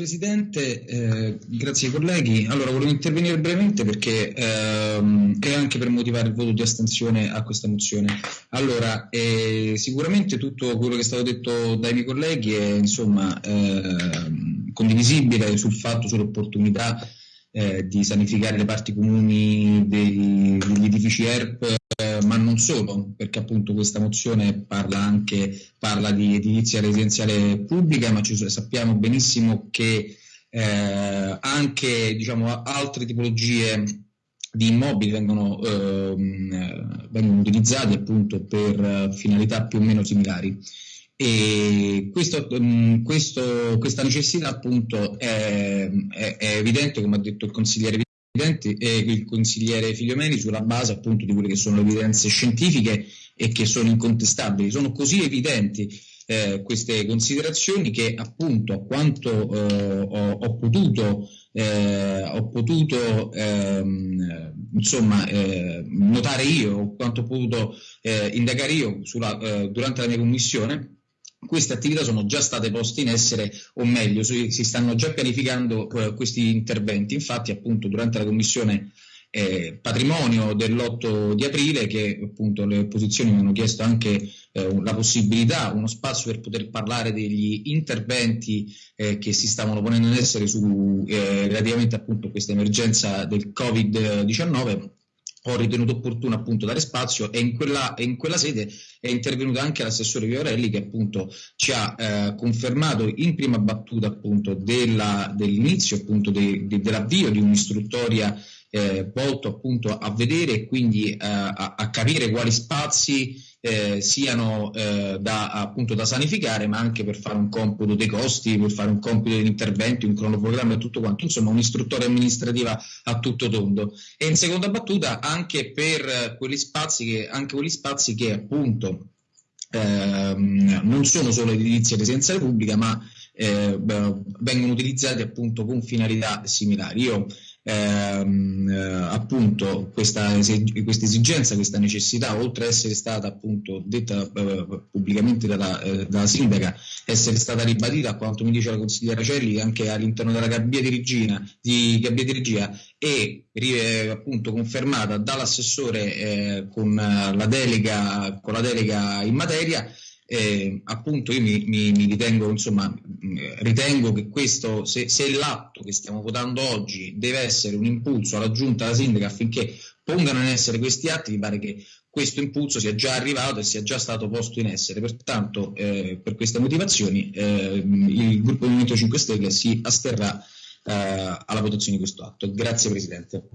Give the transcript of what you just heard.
Presidente, eh, grazie ai colleghi. Allora, volevo intervenire brevemente perché ehm, e anche per motivare il voto di astensione a questa mozione. Allora, eh, sicuramente tutto quello che è stato detto dai miei colleghi è insomma eh, condivisibile sul fatto, sull'opportunità eh, di sanificare le parti comuni degli edifici ERP ma non solo, perché appunto questa mozione parla anche parla di edilizia residenziale pubblica, ma ci, sappiamo benissimo che eh, anche diciamo, altre tipologie di immobili vengono, ehm, vengono utilizzati appunto per finalità più o meno similari. E questo, questo, questa necessità appunto è, è, è, evidente, come ha detto il consigliere e il consigliere Figliomeni sulla base appunto di quelle che sono le evidenze scientifiche e che sono incontestabili. Sono così evidenti eh, queste considerazioni che appunto a quanto eh, ho, ho, potuto, eh, ho potuto ehm, insomma, eh, notare io, quanto ho potuto eh, indagare io sulla, eh, durante la mia commissione, queste attività sono già state poste in essere, o meglio, si, stanno già pianificando eh, questi interventi. Infatti, appunto, durante la commissione eh, patrimonio dell'8 di aprile, che appunto le opposizioni mi hanno chiesto anche eh, la possibilità, uno spazio per poter parlare degli interventi eh, che si stavano ponendo in essere su, eh, relativamente appunto a questa emergenza del Covid-19 ho ritenuto opportuno appunto dare spazio e in quella, in quella sede è intervenuto anche l'assessore Viorelli che appunto ci ha eh, confermato in prima battuta appunto della, dell'inizio appunto de, de, dell'avvio di un'istruttoria eh, volto appunto a vedere e quindi eh, a, a, capire quali spazi eh, siano eh, da, appunto da sanificare, ma anche per fare un computo dei costi, per fare un compito degli interventi, un cronoprogramma e tutto quanto, insomma un'istruttoria amministrativa a tutto tondo. E in seconda battuta anche per quegli spazi che, anche quegli spazi che appunto ehm, non sono solo edilizia residenziale pubblica, ma eh, vengono utilizzati appunto con finalità similari. Io ehm, eh, appunto questa, questa, esigenza, questa necessità, oltre ad essere stata appunto detta eh, pubblicamente dalla, eh, dalla, sindaca, essere stata ribadita, a quanto mi dice la consigliera Celli, anche all'interno della gabbia di, regina, di, gabbia di regia e eh, appunto confermata dall'assessore eh, con, la delega, con la delega in materia, eh, appunto io mi, mi, mi, ritengo, insomma, ritengo che questo, se, se, l'atto che stiamo votando oggi deve essere un impulso alla giunta, alla sindaca affinché pongano in essere questi atti, mi pare che questo impulso sia già arrivato e sia già stato posto in essere. Pertanto, eh, per queste motivazioni, eh, il gruppo Movimento 5 Stelle si asterrà eh, alla votazione di questo atto. Grazie Presidente.